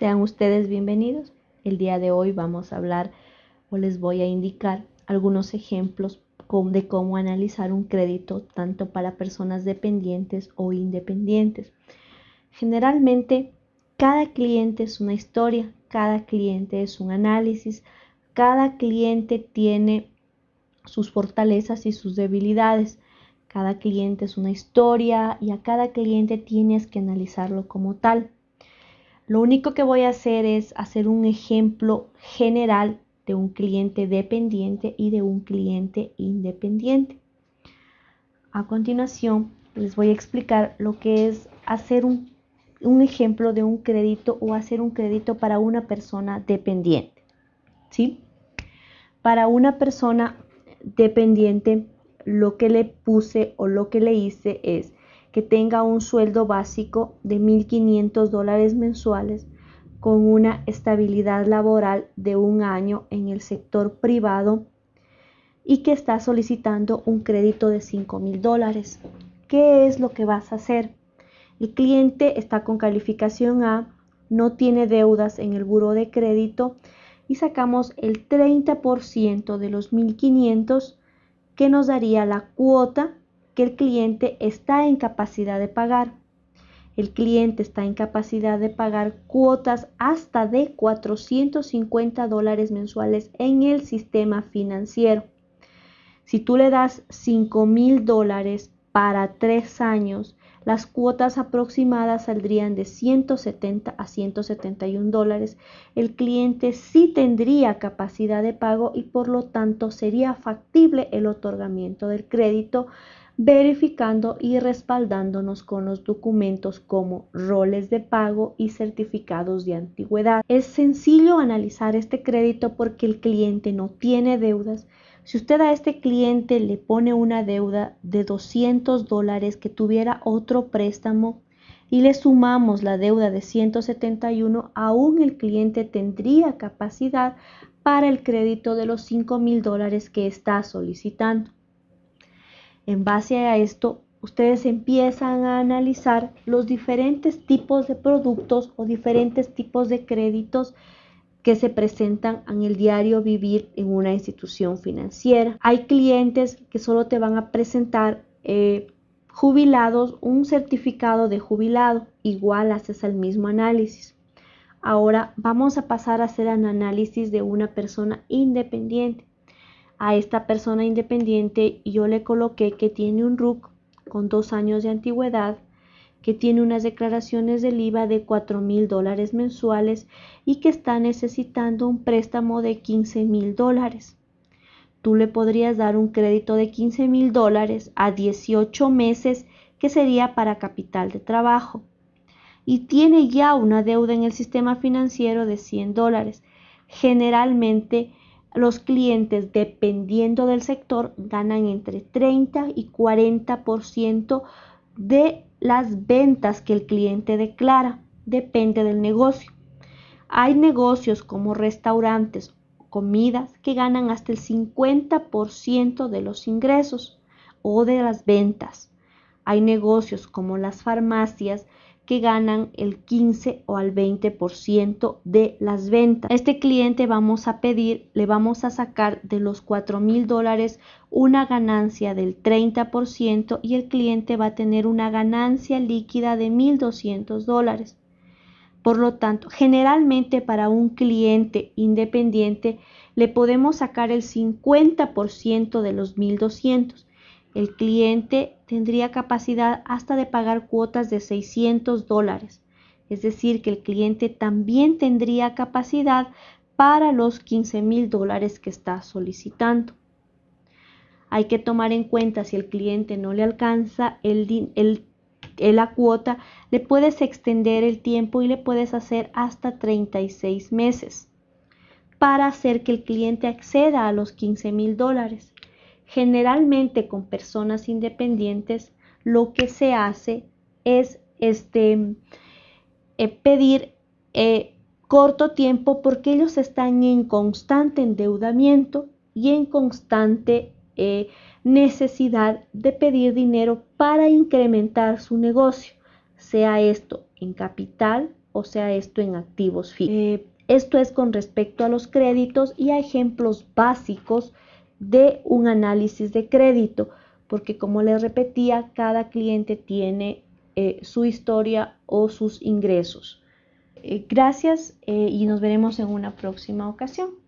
Sean ustedes bienvenidos. El día de hoy vamos a hablar o les voy a indicar algunos ejemplos de cómo analizar un crédito tanto para personas dependientes o independientes. Generalmente, cada cliente es una historia, cada cliente es un análisis, cada cliente tiene sus fortalezas y sus debilidades. Cada cliente es una historia y a cada cliente tienes que analizarlo como tal. Lo único que voy a hacer es hacer un ejemplo general de un cliente dependiente y de un cliente independiente. A continuación, les voy a explicar lo que es hacer un, ejemplo de un crédito o hacer un crédito para una persona dependiente. ¿Sí? Para una persona dependiente, lo que le puse o lo que le hice es que tenga un sueldo básico de 1.500 dólares mensuales con una estabilidad laboral de un año en el sector privado y que está solicitando un crédito de 5.000 dólares. ¿Qué es lo que vas a hacer? El cliente está con calificación A, no tiene deudas en el buro de crédito y sacamos el 30% de los 1.500 que nos daría la cuota que el cliente está en capacidad de pagar. El cliente está en capacidad de pagar cuotas hasta de 450 dólares mensuales en el sistema financiero. Si tú le das 5 mil dólares para tres años, las cuotas aproximadas saldrían de 170 a 171 dólares. El cliente sí tendría capacidad de pago y por lo tanto sería factible el otorgamiento del crédito verificando y respaldándonos con los documentos como roles de pago y certificados de antigüedad. Es sencillo analizar este crédito porque el cliente no tiene deudas. Si usted a este cliente le pone una deuda de 200 dólares que tuviera otro préstamo y le sumamos la deuda de 171, aún el cliente tendría capacidad para el crédito de los 5 mil dólares que está solicitando. En base a esto, ustedes empiezan a analizar los diferentes tipos de productos o diferentes tipos de créditos que se presentan en el diario vivir en una institución financiera. Hay clientes que solo te van a presentar eh, jubilados un certificado de jubilado, igual haces el mismo análisis. Ahora vamos a pasar a hacer un análisis de una persona independiente a esta persona independiente yo le coloqué que tiene un RUC con dos años de antigüedad, que tiene unas declaraciones del IVA de 4 mil dólares mensuales y que está necesitando un préstamo de 15 mil dólares. Tú le podrías dar un crédito de 15 mil dólares a 18 meses que sería para capital de trabajo. Y tiene ya una deuda en el sistema financiero de 100 dólares. Generalmente los clientes, dependiendo del sector, ganan entre 30 y 40% de las ventas que el cliente declara. Depende del negocio. Hay negocios como restaurantes, comidas, que ganan hasta el 50% de los ingresos o de las ventas. Hay negocios como las farmacias que ganan el 15 o al 20% de las ventas. este cliente vamos a pedir, le vamos a sacar de los 4 mil dólares una ganancia del 30% y el cliente va a tener una ganancia líquida de 1.200 dólares. Por lo tanto, generalmente para un cliente independiente le podemos sacar el 50% de los 1.200 el cliente tendría capacidad hasta de pagar cuotas de 600 dólares. Es decir, que el cliente también tendría capacidad para los 15 mil dólares que está solicitando. Hay que tomar en cuenta si el cliente no le alcanza el, la cuota, le puedes extender el tiempo y le puedes hacer hasta 36 meses para hacer que el cliente acceda a los 15 mil dólares. Generalmente con personas independientes lo que se hace es este, eh, pedir eh, corto tiempo porque ellos están en constante endeudamiento y en constante eh, necesidad de pedir dinero para incrementar su negocio, sea esto en capital o sea esto en activos fijos. Esto es con respecto a los créditos y a ejemplos básicos de un análisis de crédito, porque como les repetía, cada cliente tiene eh, su historia o sus ingresos. Eh, gracias y nos veremos en una próxima ocasión.